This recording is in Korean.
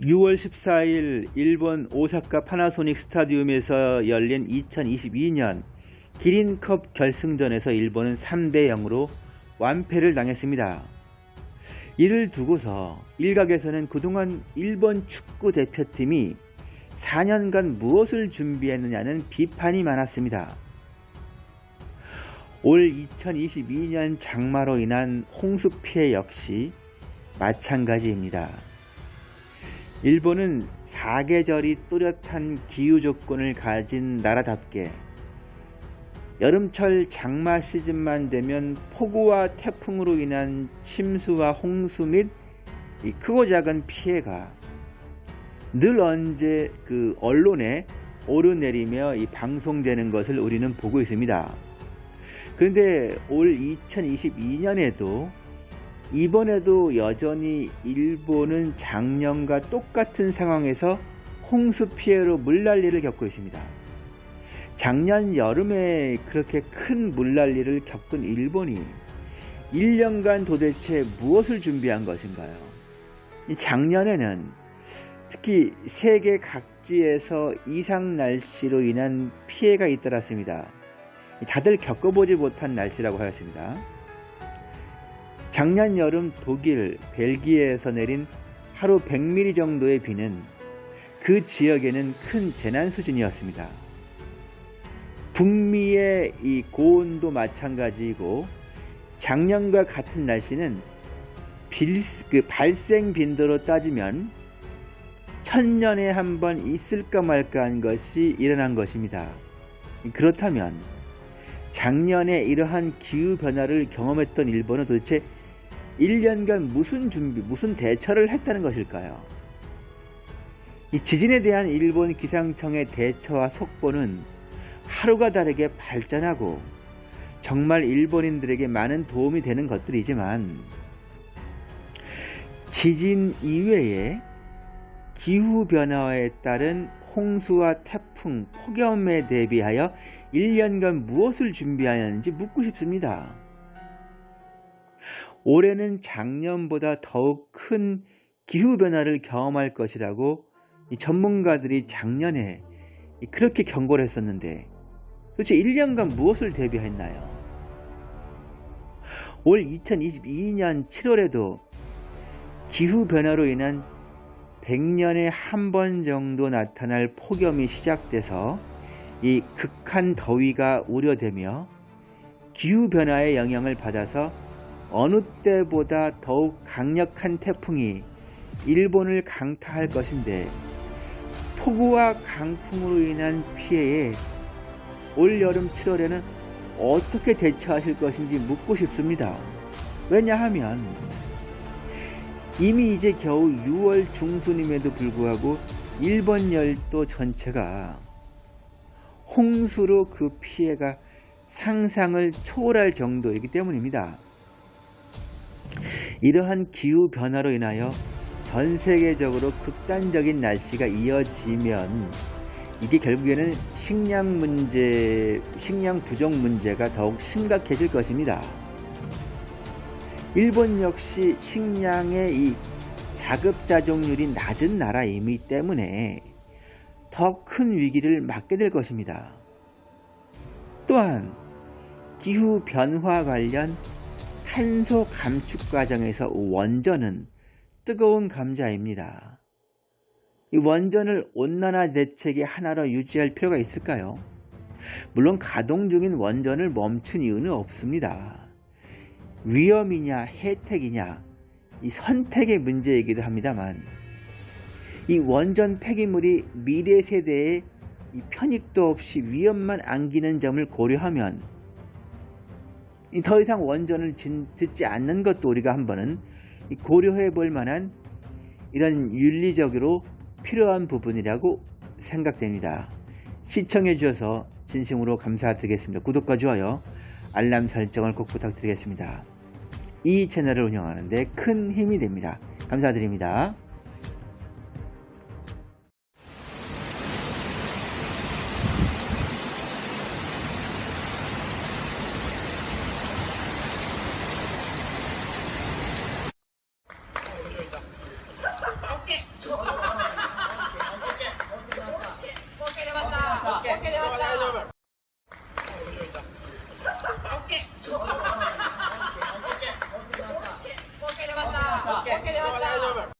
6월 14일 일본 오사카 파나소닉 스타디움에서 열린 2022년 기린컵 결승전에서 일본은 3대 0으로 완패를 당했습니다. 이를 두고서 일각에서는 그동안 일본 축구 대표팀이 4년간 무엇을 준비했느냐는 비판이 많았습니다. 올 2022년 장마로 인한 홍수 피해 역시 마찬가지입니다. 일본은 사계절이 뚜렷한 기후 조건을 가진 나라답게 여름철 장마 시즌만 되면 폭우와 태풍으로 인한 침수와 홍수 및 크고 작은 피해가 늘 언제 그 언론에 오르내리며 방송되는 것을 우리는 보고 있습니다. 그런데 올 2022년에도 이번에도 여전히 일본은 작년과 똑같은 상황에서 홍수 피해로 물난리를 겪고 있습니다. 작년 여름에 그렇게 큰 물난리를 겪은 일본이 1년간 도대체 무엇을 준비한 것인가요? 작년에는 특히 세계 각지에서 이상 날씨로 인한 피해가 잇따랐습니다. 다들 겪어보지 못한 날씨라고 하였습니다. 작년 여름 독일, 벨기에에서 내린 하루 100mm 정도의 비는 그 지역에는 큰 재난 수준이었습니다. 북미의 이 고온도 마찬가지이고 작년과 같은 날씨는 빌, 그 발생 빈도로 따지면 천년에 한 번 있을까 말까 한 것이 일어난 것입니다. 그렇다면 작년에 이러한 기후변화를 경험했던 일본은 도대체 1년간 무슨 준비, 무슨 대처를 했다는 것일까요? 이 지진에 대한 일본 기상청의 대처와 속보는 하루가 다르게 발전하고 정말 일본인들에게 많은 도움이 되는 것들이지만 지진 이외에 기후변화에 따른 홍수와 태풍, 폭염에 대비하여 1년간 무엇을 준비하였는지 묻고 싶습니다. 올해는 작년보다 더욱 큰 기후변화를 경험할 것이라고 전문가들이 작년에 그렇게 경고를 했었는데 도대체 1년간 무엇을 대비했나요? 올 2022년 7월에도 기후변화로 인한 100년에 한 번 정도 나타날 폭염이 시작돼서 이 극한 더위가 우려되며 기후변화의 영향을 받아서 어느 때보다 더욱 강력한 태풍이 일본을 강타할 것인데 폭우와 강풍으로 인한 피해에 올여름 7월에는 어떻게 대처하실 것인지 묻고 싶습니다. 왜냐하면 이미 이제 겨우 6월 중순임에도 불구하고 일본 열도 전체가 홍수로 그 피해가 상상을 초월할 정도이기 때문입니다. 이러한 기후 변화로 인하여 전 세계적으로 극단적인 날씨가 이어지면 이게 결국에는 식량 문제, 식량 부족 문제가 더욱 심각해질 것입니다. 일본 역시 식량의 이 자급자족률이 낮은 나라이기 때문에 더 큰 위기를 맞게 될 것입니다. 또한 기후 변화 관련 탄소 감축 과정에서 원전은 뜨거운 감자입니다. 이 원전을 온난화 대책의 하나로 유지할 필요가 있을까요? 물론 가동 중인 원전을 멈춘 이유는 없습니다. 위험이냐 혜택이냐 이 선택의 문제이기도 합니다만 이 원전 폐기물이 미래 세대에 편익도 없이 위험만 안기는 점을 고려하면 더 이상 원전을 짓지 않는 것도 우리가 한번은 고려해 볼 만한 이런 윤리적으로 필요한 부분이라고 생각됩니다. 시청해 주셔서 진심으로 감사드리겠습니다. 구독과 좋아요, 알람 설정을 꼭 부탁드리겠습니다. 이 채널을 운영하는데 큰 힘이 됩니다. 감사드립니다.